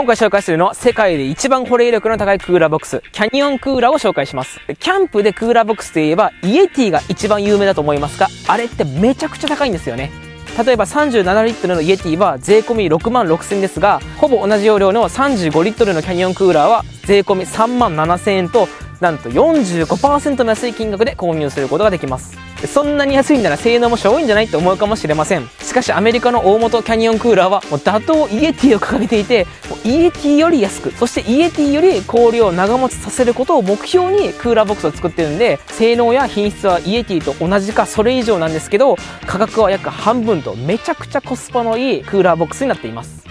今回紹介するのは世界で一番保冷力の高いクーラーボックス、キャニオンクーラーを紹介します。キャンプでクーラーボックスといえば、イエティが一番有名だと思いますが、あれってめちゃくちゃ高いんですよね。例えば37リットルのイエティは税込み6万6000円ですが、ほぼ同じ容量の35リットルのキャニオンクーラーは税込み3万7000円と、なんと45%の安い金額で購入することができます。そんなに安いんなら性能もしょぼいんじゃないと思うかもしれませんしかしアメリカの大元キャニオンクーラーはもう打倒イエティを掲げていてイエティより安くそしてイエティより氷を長持ちさせることを目標にクーラーボックスを作ってるんで性能や品質はイエティと同じかそれ以上なんですけど価格は約半分とめちゃくちゃコスパのいいクーラーボックスになっています。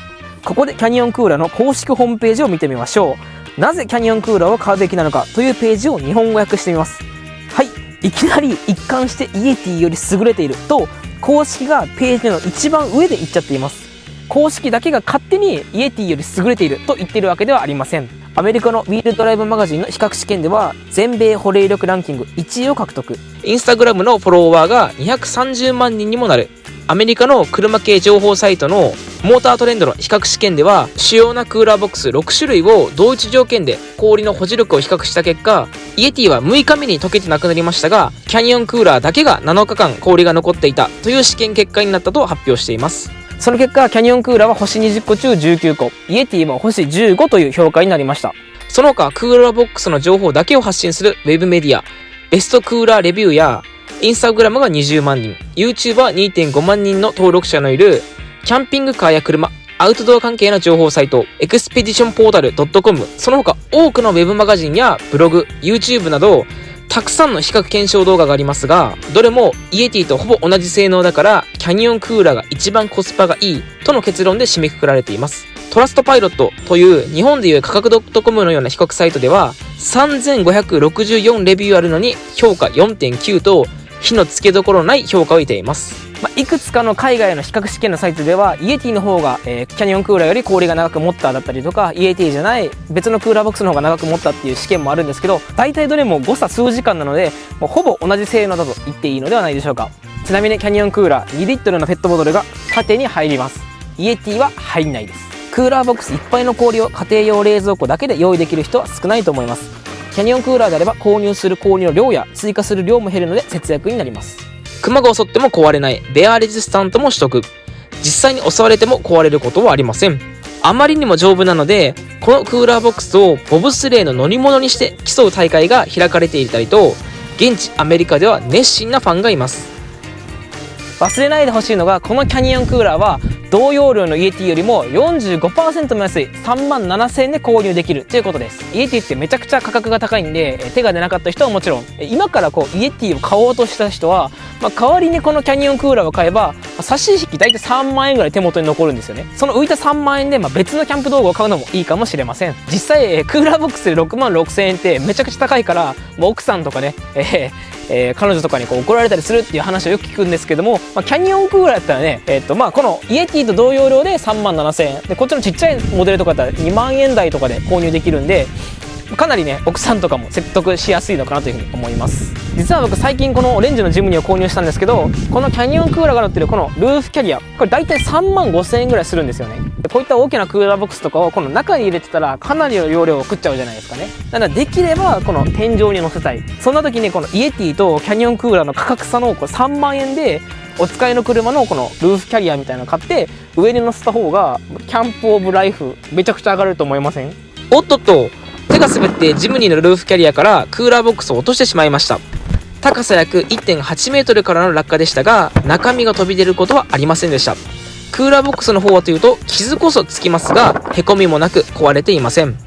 ここでキャニオンクーラーの公式ホームページを見てみましょうなぜキャニオンクーラーを買うべきなのかというページを日本語訳してみます。はい。いきなり一貫してイエティより優れていると公式がページの一番上で言っちゃっています。公式だけが勝手にイエティより優れていると言っているわけではありません。アメリカのウィールドライブマガジンの比較試験では全米保冷力ランキング1位を獲得。インスタグラムのフォロワーが230万人にもなる。アメリカの車系情報サイトのモータートレンドの比較試験では主要なクーラーボックス6種類を同一条件で氷の保持力を比較した結果イエティは6日目に溶けてなくなりましたがキャニオンクーラーだけが7日間氷が残っていたという試験結果になったと発表しています。その結果キャニオンクーラーは星20個中19個イエティは星15という評価になりました。その他クーラーボックスの情報だけを発信するウェブメディア Best Cooler Review やインスタグラムが20万人、YouTuber2.5 万人の登録者のいる、キャンピングカーや車、アウトドア関係の情報サイト、 Expedition Portal .com、その他多くのウェブマガジンやブログ、YouTube など、たくさんの比較検証動画がありますが、どれもイエティとほぼ同じ性能だから、キャニオンクーラーが一番コスパがいいとの結論で締めくくられています。トラストパイロットという日本でいう価格 .com のような比較サイトでは、3564レビューあるのに評価4.9と火のつけどころない評価を得ています。まあ、いくつかの海外の比較試験のサイトではイエティの方が、えー、キャニオンクーラーより氷が長く持っただったりとかイエティじゃない別のクーラーボックスの方が長く持ったっていう試験もあるんですけど大体どれも誤差数時間なのでもうほぼ同じ性能だと言っていいのではないでしょうか。ちなみにキャニオンクーラー2リットルのペットボトルが縦に入ります。イエティは入んないです。クーラーボックスいっぱいの氷を家庭用冷蔵庫だけで用意できる人は少ないと思います。キャニオンクーラーであれば購入する氷の量や追加する量も減るので節約になります。熊が襲っても壊れないベアレジスタントも取得実際に襲われても壊れることはありません。あまりにも丈夫なのでこのクーラーボックスをボブスレーの乗り物にして競う大会が開かれていたりと現地アメリカでは熱心なファンがいます。忘れないでほしいのがこのキャニオンクーラーは同容量のイエティよりも45%も安い3万7000円で購入できるということです。イエティってめちゃくちゃ価格が高いんで手が出なかった人はもちろん今からこうイエティを買おうとした人は、まあ、代わりにこのキャニオンクーラーを買えば差し引き大体3万円ぐらい手元に残るんですよね。その浮いた3万円で、まあ、別のキャンプ道具を買うのもいいかもしれません。実際クーラーボックスで6万6000円ってめちゃくちゃ高いからもう奥さんとかね、えーえー、彼女とかにこう怒られたりするっていう話をよく聞くんですけども、まあ、キャニオンクーラーだったらね、えー、っとまあこのイエティと同容量で3万7000円。でこっちのちっちゃいモデルとかだったら2万円台とかで購入できるんでかなりね奥さんとかも説得しやすいのかなというふうに思います。実は僕最近このオレンジのジムニーを購入したんですけどこのキャニオンクーラーが乗ってるこのルーフキャリアこれ大体3万5000円ぐらいするんですよね。こういった大きなクーラーボックスとかをこの中に入れてたらかなりの容量を食っちゃうじゃないですかね。なのでできればこの天井に乗せたい。そんな時にこのイエティとキャニオンクーラーの価格差のこれ3万円でお使いの車のこのルーフキャリアみたいなの買って上に乗せた方がキャンプオブライフめちゃくちゃ上がると思いません？おっとっと。手が滑ってジムニーのルーフキャリアからクーラーボックスを落としてしまいました。高さ約1.8メートルからの落下でしたが中身が飛び出ることはありませんでした。クーラーボックスの方はというと傷こそつきますがへこみもなく壊れていません。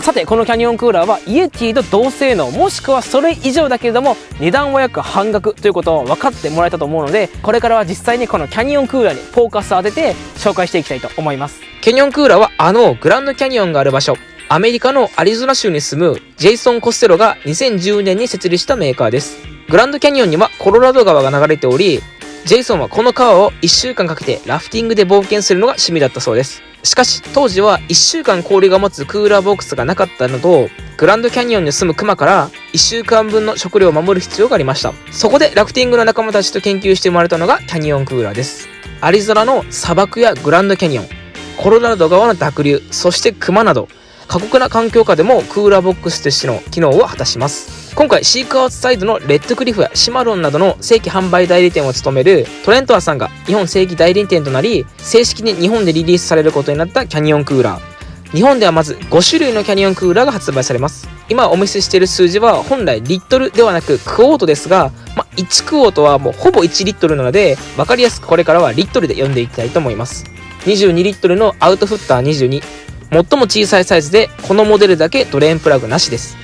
さてこのキャニオンクーラーはイエティと同性能もしくはそれ以上だけれども値段は約半額ということを分かってもらえたと思うのでこれからは実際にこのキャニオンクーラーにフォーカスを当てて紹介していきたいと思います。キャニオンクーラーはあのグランドキャニオンがある場所。アメリカのアリゾナ州に住むジェイソン・コステロが2010年に設立したメーカーです。グランドキャニオンにはコロラド川が流れており、ジェイソンはこの川を1週間かけてラフティングで冒険するのが趣味だったそうです。しかし、当時は1週間氷が持つクーラーボックスがなかったのと、グランドキャニオンに住むクマから1週間分の食料を守る必要がありました。そこでラフティングの仲間たちと研究して生まれたのがキャニオンクーラーです。アリゾナの砂漠やグランドキャニオン、コロラド川の濁流、そして熊など、過酷な環境下でもクーラーボックスとしての機能を果たします。今回、シークアウトサイドのレッドクリフやシマロンなどの正規販売代理店を務めるトレントアさんが日本正規代理店となり、正式に日本でリリースされることになったキャニオンクーラー。日本ではまず5種類のキャニオンクーラーが発売されます。今お見せしている数字は本来リットルではなくクォートですが、まあ、1クォートはもうほぼ1リットルなので、分かりやすくこれからはリットルで読んでいきたいと思います。22リットルのアウトフッター22。最も小さいサイズで、このモデルだけドレーンプラグなしです。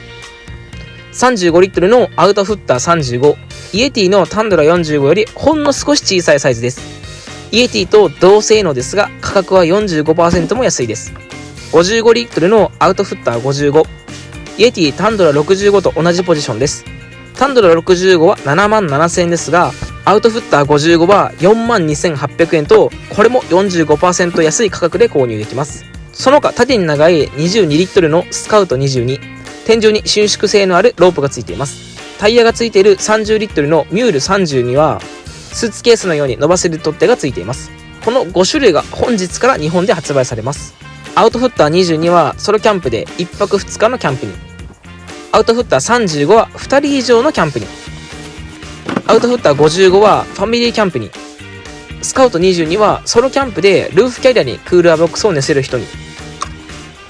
35リットルのアウトフッター35。イエティのタンドラ45よりほんの少し小さいサイズです。イエティと同性能ですが、価格は45%も安いです。55リットルのアウトフッター55。イエティタンドラ65と同じポジションです。タンドラ65は7万7000円ですが、アウトフッター55は4万2800円と、これも45%安い価格で購入できます。その他、縦に長い22リットルのスカウト22。天井に伸縮性のあるロープがついています。タイヤがついている30リットルのミュール32は、スーツケースのように伸ばせる取っ手がついています。この5種類が本日から日本で発売されます。アウトフッター22はソロキャンプで1泊2日のキャンプに。アウトフッター35は2人以上のキャンプに。アウトフッター55はファミリーキャンプに。スカウト22はソロキャンプでルーフキャリアにクーラーボックスを寝せる人に。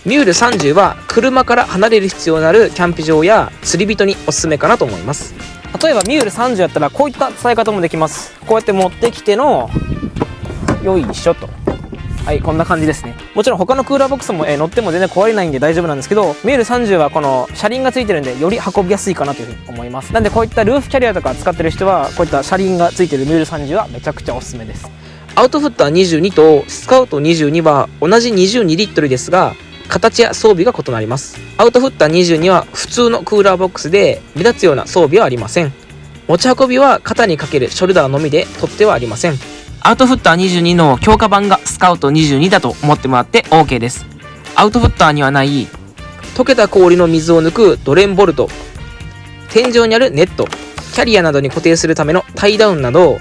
ミュール30は車から離れる必要のあるキャンプ場や釣り人におすすめかなと思います。例えばミュール30やったらこういった伝え方もできます。こうやって持ってきてのよいしょと。はいこんな感じですね。もちろん他のクーラーボックスも、えー、乗っても全然壊れないんで大丈夫なんですけどミュール30はこの車輪がついてるんでより運びやすいかなというふうに思います。なんでこういったルーフキャリアとか使ってる人はこういった車輪がついてるミュール30はめちゃくちゃおすすめです。アウトフッター22とスカウト22は同じ22リットルですが形や装備が異なります。アウトフッター22は普通のクーラーボックスで目立つような装備はありません。持ち運びは肩にかけるショルダーのみで取ってはありません。アウトフッター22の強化版がスカウト22だと思ってもらって OK です。アウトフッターにはない溶けた氷の水を抜くドレンボルト、天井にあるネット、キャリアなどに固定するためのタイダウンなど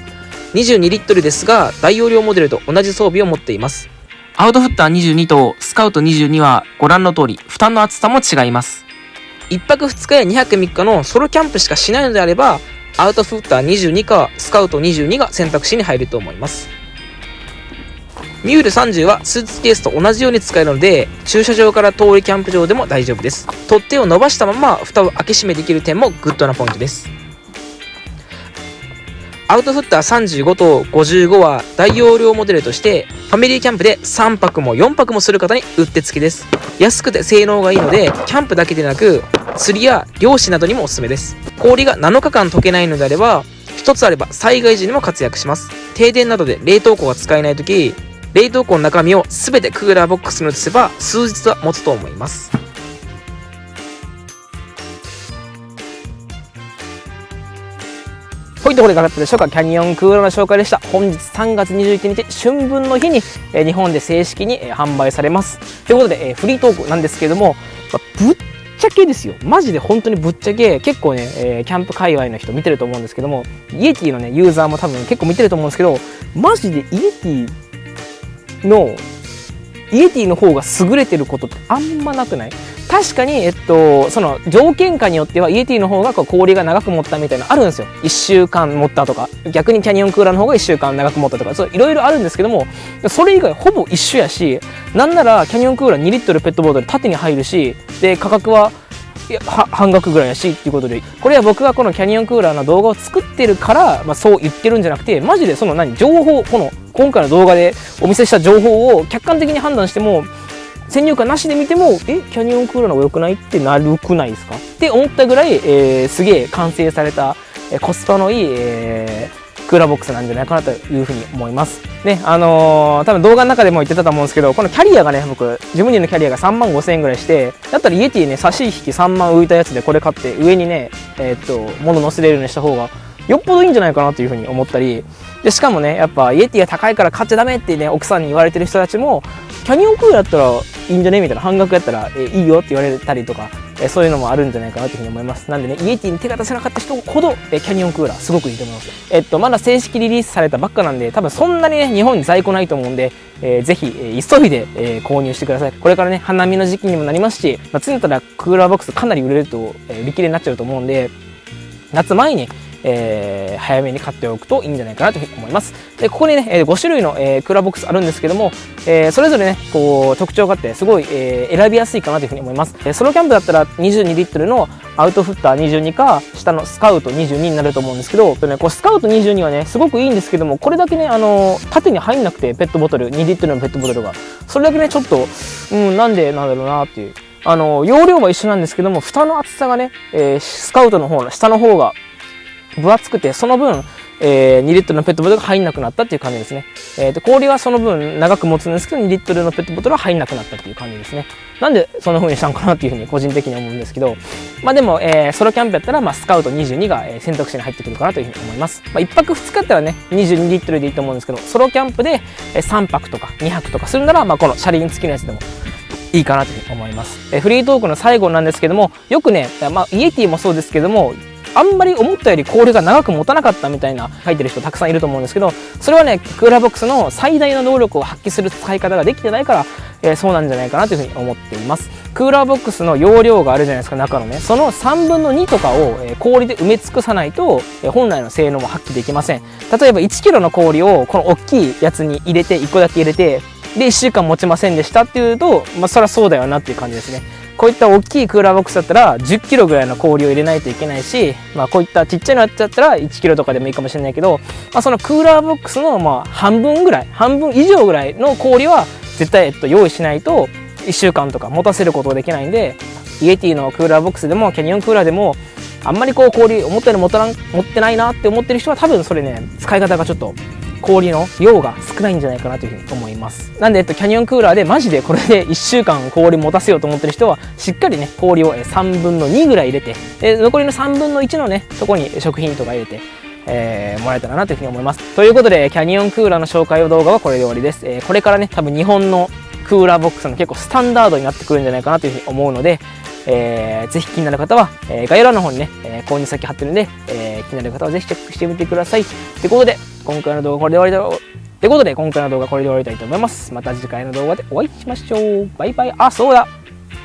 22リットルですが大容量モデルと同じ装備を持っています。アウトフィッター22とスカウト22はご覧の通り、蓋の厚さも違います。1泊2日や2泊3日のソロキャンプしかしないのであれば、アウトフィッター22かスカウト22が選択肢に入ると思います。ミュール30はスーツケースと同じように使えるので、駐車場から遠いキャンプ場でも大丈夫です。取っ手を伸ばしたまま蓋を開け閉めできる点もグッドなポイントです。アウトフッター35と55は大容量モデルとしてファミリーキャンプで3泊も4泊もする方にうってつけです。安くて性能がいいのでキャンプだけでなく釣りや漁師などにもおすすめです。氷が7日間溶けないのであれば1つあれば災害時にも活躍します。停電などで冷凍庫が使えない時冷凍庫の中身を全てクーラーボックスに移せば数日は持つと思います。といところでいかがだったでしょうか？キャニオンクーラーの紹介でした。本日3月21日春分の日に、え日本で正式に、え販売されます。ということで、えフリートークなんですけれども、まぶっちゃけですよ。マジで本当にぶっちゃけ結構ね、え、キャンプ界隈の人見てると思うんですけどもイエティのねユーザーも多分結構見てると思うんですけどマジでイエティのイエティの方が優れてることってあんまなくない？確かに、えっと、その条件下によってはイエティの方がこう氷が長く持ったみたいなのあるんですよ。1週間持ったとか、逆にキャニオンクーラーの方が1週間長く持ったとか、いろいろあるんですけども、それ以外ほぼ一緒やし、なんならキャニオンクーラー2リットルペットボトル縦に入るし、で、価格はいや半額ぐらいやしっていうことで。これは僕がこのキャニオンクーラーの動画を作ってるから、まあ、そう言ってるんじゃなくてマジでその何情報この今回の動画でお見せした情報を客観的に判断しても先入観なしで見てもえキャニオンクーラーの方が良くないってなるくないですか？って思ったぐらい、えー、すげえ完成された、えー、コスパのいい、えー、クーラーボックスなんじゃないかなというふうに思います。ね、あのー、多分動画の中でも言ってたと思うんですけど、このキャリアがね、僕、自分のキャリアが3万5千円ぐらいして、だったらイエティね、差し引き3万浮いたやつでこれ買って、上にね、えー、っと、物乗せれるようにした方が、よっぽどいいんじゃないかなというふうに思ったり、で、しかもね、やっぱイエティが高いから買っちゃダメってね、奥さんに言われてる人たちも、キャニオンクーラーやったらいいんじゃね？みたいな、半額やったら、えいいよって言われたりとか、えそういうのもあるんじゃないかなというふうに思います。なんでね、イエティに手が出せなかった人ほど、えキャニオンクーラーすごくいいと思います。えっと、まだ正式リリースされたばっかなんで、多分そんなにね、日本に在庫ないと思うんで、えー、ぜひ、え、急いで、え、購入してください。これからね、花見の時期にもなりますし、まあ、常たらクーラーボックスかなり売れると、え、売り切れになっちゃうと思うんで、夏前に、えー、早めに買っておくといいんじゃないかなと思います。で、ここにね、5種類の、えー、クーラーボックスあるんですけども、えー、それぞれね、こう、特徴があって、すごい、えー、選びやすいかなというふうに思います。えー、ソロキャンプだったら22リットルのアウトフッター22か、下のスカウト22になると思うんですけど、ね、こうスカウト22はね、すごくいいんですけども、これだけね、あの縦に入んなくて、ペットボトル、2リットルのペットボトルが。それだけね、ちょっと、うん、なんでなんだろうなっていう。あの、容量は一緒なんですけども、蓋の厚さがね、えー、スカウトの方の下の方が分厚くて、その分、えー、2リットルのペットボトルが入んなくなったっていう感じですね。えー、と氷はその分長く持つんですけど、2リットルのペットボトルは入んなくなったっていう感じですね。なんでそんな風にしたのかなっていう風に個人的に思うんですけど、まあでも、えー、ソロキャンプやったら、まあスカウト22が、選択肢に入ってくるかなという風に思います。まあ1泊2日やったらね、22リットルでいいと思うんですけど、ソロキャンプで3泊とか2泊とかするなら、まあこの車輪付きのやつでもいいかなというふうに思います。えフリートークの最後なんですけども、よくね、まあ、イエティもそうですけども、あんまり思ったより氷が長く持たなかったみたいな書いてる人たくさんいると思うんですけど、それはね、クーラーボックスの最大の能力を発揮する使い方ができてないから、えー、そうなんじゃないかなというふうに思っています。クーラーボックスの容量があるじゃないですか、中のね。その3分の2とかを、え、氷で埋め尽くさないと、え、本来の性能も発揮できません。例えば1 k g の氷をこの大きいやつに入れて、1個だけ入れて、で、1週間持ちませんでしたっていうと、まあ、そりゃそうだよなっていう感じですね。こういった大きいクーラーボックスだったら10キロぐらいの氷を入れないといけないし、まあこういったちっちゃいのやつだったら1キロとかでもいいかもしれないけど、まあそのクーラーボックスのまあ半分ぐらい、半分以上ぐらいの氷は絶対えっと用意しないと1週間とか持たせることができないんで、イエティのクーラーボックスでもキャニオンクーラーでもあんまりこう氷思ったより持た持ってないなって思ってる人は多分それね、使い方がちょっと氷の量が少ないんじゃないかなというふうに思います。なんで、えっと、キャニオンクーラーでマジでこれで 1週間氷持たせようと思ってる人は、しっかりね、氷を3分の2ぐらい入れて、で残りの3分の1のね、とこに食品とか入れて、えー、もらえたらなというふうに思います。ということで、キャニオンクーラーの紹介動画はこれで終わりです。えー、これからね、多分日本のクーラーボックスの結構スタンダードになってくるんじゃないかなというふうに思うので、えー、ぜひ気になる方は、えー、概要欄の方にね、えー、購入先貼ってるんで、えー、気になる方はぜひチェックしてみてください。ということで、今回の動画これで終わりだということで、今回の動画これで終わりたいと思います。また次回の動画でお会いしましょう。バイバイ。あ、そうだ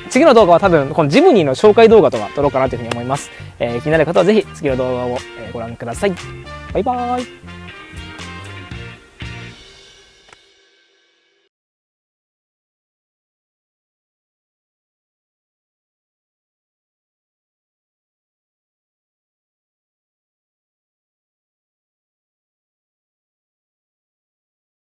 次の動画は多分、このジムニーの紹介動画とか撮ろうかなというふうに思います。えー、気になる方はぜひ次の動画をご覧ください。バイバーイ。